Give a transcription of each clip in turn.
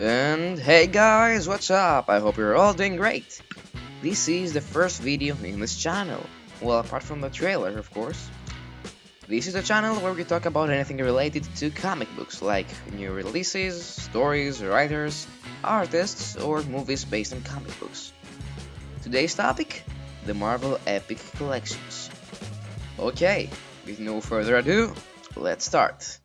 And hey guys, what's up? I hope you're all doing great. This is the first video in this channel. Well, apart from the trailer, of course. This is a channel where we talk about anything related to comic books, like new releases, stories, writers, artists, or movies based on comic books. Today's topic? The Marvel Epic Collections. Okay, with no further ado, let's start.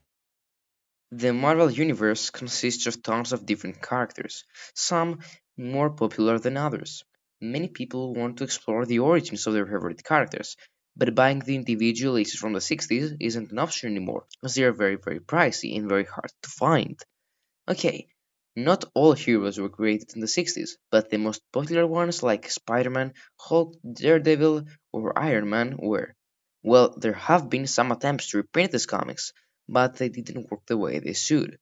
The Marvel Universe consists of tons of different characters, some more popular than others. Many people want to explore the origins of their favorite characters, but buying the individual issues from the 60s isn't an option anymore, as they are very very pricey and very hard to find. Okay, not all heroes were created in the 60s, but the most popular ones like Spider-Man, Hulk, Daredevil, or Iron Man were. Well, there have been some attempts to reprint these comics, but they didn't work the way they should.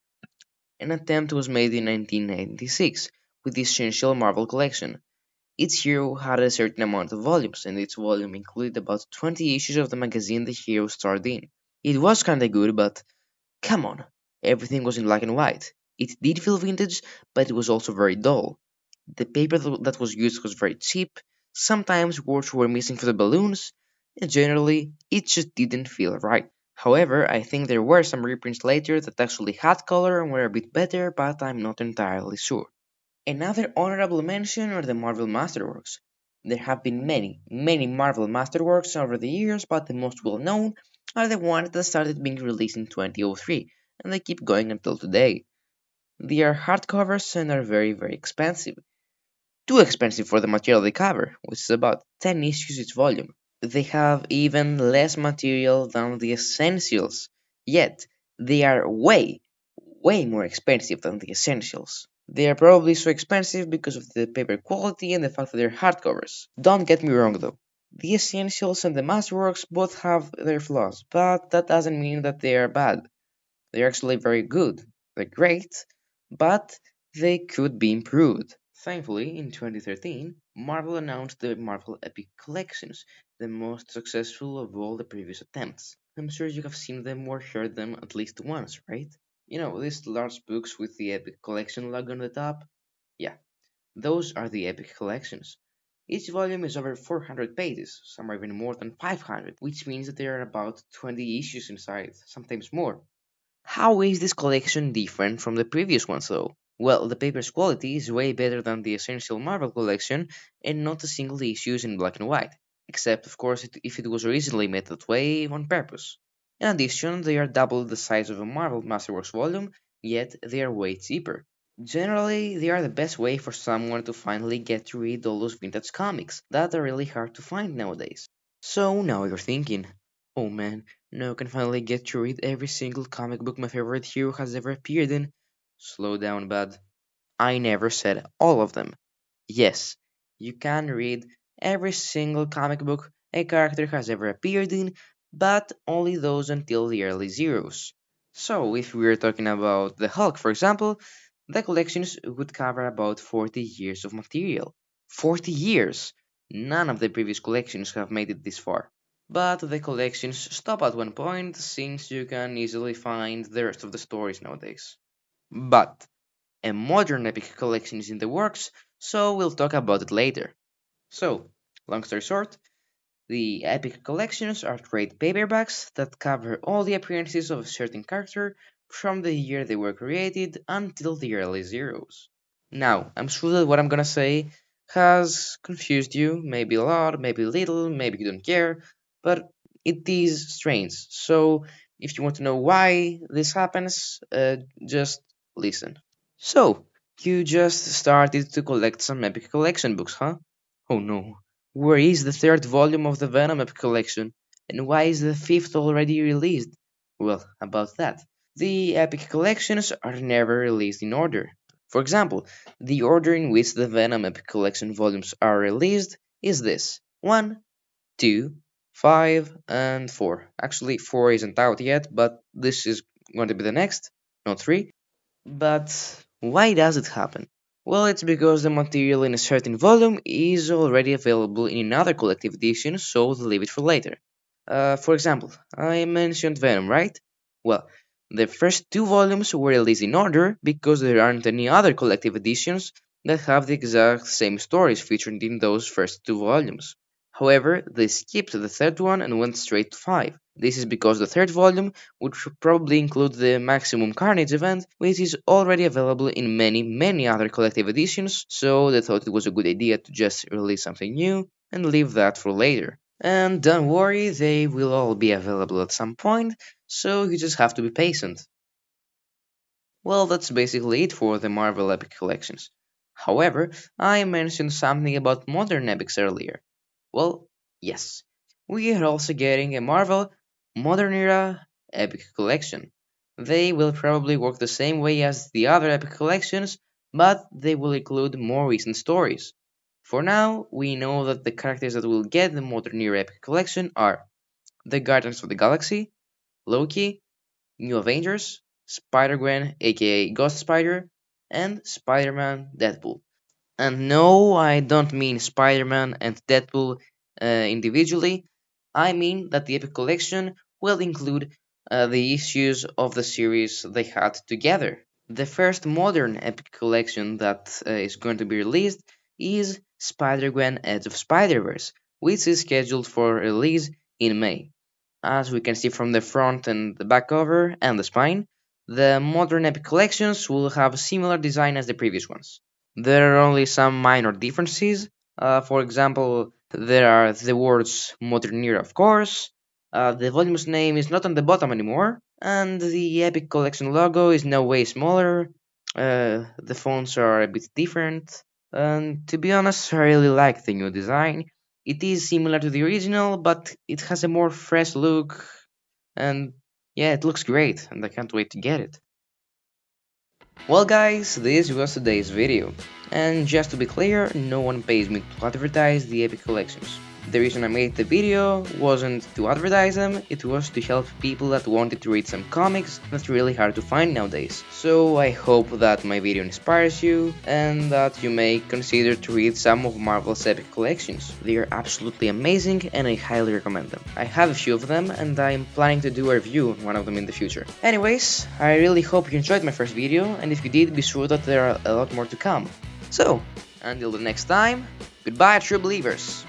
An attempt was made in 1996 with the Essential Marvel Collection. Each hero had a certain amount of volumes, and each volume included about 20 issues of the magazine the hero starred in. It was kinda good, but come on, everything was in black and white. It did feel vintage, but it was also very dull. The paper that was used was very cheap, sometimes words were missing for the balloons, and generally, it just didn't feel right. However, I think there were some reprints later that actually had color and were a bit better, but I'm not entirely sure. Another honorable mention are the Marvel Masterworks. There have been many, many Marvel Masterworks over the years, but the most well known are the ones that started being released in 2003, and they keep going until today. They are hardcovers and are very, very expensive. Too expensive for the material they cover, which is about 10 issues each volume they have even less material than the essentials, yet they are way, way more expensive than the essentials. They are probably so expensive because of the paper quality and the fact that they're hardcovers. Don't get me wrong though. The essentials and the masterworks both have their flaws, but that doesn't mean that they are bad. They're actually very good. They're great, but they could be improved. Thankfully, in 2013, Marvel announced the Marvel Epic Collections, the most successful of all the previous attempts. I'm sure you have seen them or heard them at least once, right? You know, these large books with the Epic Collection logo on the top? Yeah, those are the Epic Collections. Each volume is over 400 pages, some are even more than 500, which means that there are about 20 issues inside, sometimes more. How is this collection different from the previous ones though? Well, the paper's quality is way better than the Essential Marvel collection, and not a single issue is in black and white, except of course if it was originally made that way on purpose. In addition, they are double the size of a Marvel Masterworks volume, yet they are way cheaper. Generally, they are the best way for someone to finally get to read all those vintage comics that are really hard to find nowadays. So now you're thinking, oh man, now I can finally get to read every single comic book my favorite hero has ever appeared in, Slow down, bud. I never said all of them. Yes, you can read every single comic book a character has ever appeared in, but only those until the early zeros. So, if we are talking about the Hulk, for example, the collections would cover about 40 years of material. 40 years! None of the previous collections have made it this far. But the collections stop at one point since you can easily find the rest of the stories nowadays. But a modern epic collection is in the works, so we'll talk about it later. So, long story short, the epic collections are trade paperbacks that cover all the appearances of a certain character from the year they were created until the early zeros. Now, I'm sure that what I'm gonna say has confused you, maybe a lot, maybe little, maybe you don't care, but it is strange. So, if you want to know why this happens, uh, just listen. So, you just started to collect some epic collection books, huh? Oh no. Where is the third volume of the Venom epic collection? And why is the fifth already released? Well, about that. The epic collections are never released in order. For example, the order in which the Venom epic collection volumes are released is this 1, 2, 5, and 4. Actually, 4 isn't out yet, but this is going to be the next, not 3. But why does it happen? Well, it's because the material in a certain volume is already available in another collective edition, so they leave it for later. Uh, for example, I mentioned Venom, right? Well, The first two volumes were released in order because there aren't any other collective editions that have the exact same stories featured in those first two volumes. However, they skipped the third one and went straight to 5. This is because the third volume would probably include the Maximum Carnage event, which is already available in many, many other collective editions, so they thought it was a good idea to just release something new and leave that for later. And don't worry, they will all be available at some point, so you just have to be patient. Well, that's basically it for the Marvel Epic collections. However, I mentioned something about modern epics earlier. Well, yes, we are also getting a Marvel Modern Era Epic Collection. They will probably work the same way as the other Epic collections, but they will include more recent stories. For now, we know that the characters that will get the Modern Era Epic Collection are the Guardians of the Galaxy, Loki, New Avengers, Spider-Gwen aka Ghost Spider, and Spider-Man Deadpool. And no, I don't mean Spider-Man and Deadpool uh, individually. I mean that the Epic Collection will include uh, the issues of the series they had together. The first modern Epic Collection that uh, is going to be released is Spider-Gwen Edge of Spider-Verse, which is scheduled for release in May. As we can see from the front and the back cover and the spine, the modern Epic Collections will have a similar design as the previous ones. There are only some minor differences. Uh, for example, there are the words Modern Era, of course. Uh, the volume's name is not on the bottom anymore, and the Epic Collection logo is now way smaller. Uh, the fonts are a bit different, and to be honest, I really like the new design. It is similar to the original, but it has a more fresh look, and yeah, it looks great, and I can't wait to get it. Well guys, this was today's video, and just to be clear, no one pays me to advertise the Epic Collections. The reason I made the video wasn't to advertise them, it was to help people that wanted to read some comics that's really hard to find nowadays. So I hope that my video inspires you and that you may consider to read some of Marvel's epic collections. They are absolutely amazing and I highly recommend them. I have a few of them and I'm planning to do a review on one of them in the future. Anyways, I really hope you enjoyed my first video and if you did, be sure that there are a lot more to come. So, until the next time, goodbye true believers!